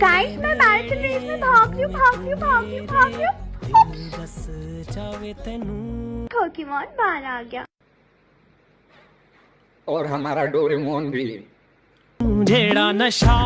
Guys मैं marathon race में भाग रही हूँ भाग रही हूँ भाग रही हूँ भाग रही हूँ। बस जावे तनु पोकेमॉन बाहर आ गया। और हमारा डोरेमोन भी। जेड़ा नशा